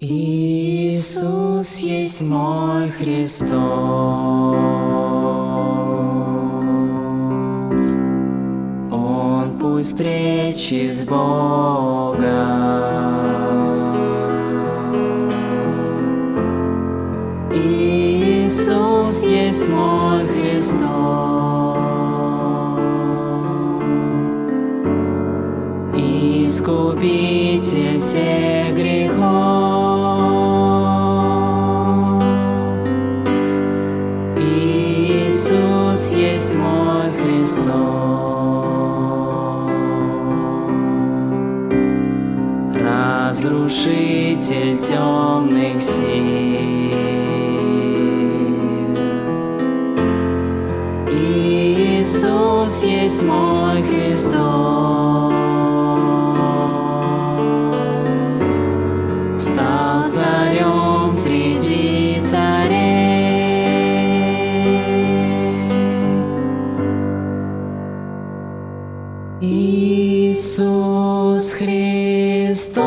Иисус есть мой Христос. Он пусть встречи с Богом. Иисус есть мой Христос. Искупитель всех грехов. Есть мой Христос. Разрушитель темных сил. Иисус есть мой Христос. Стал царем Иисус Христос.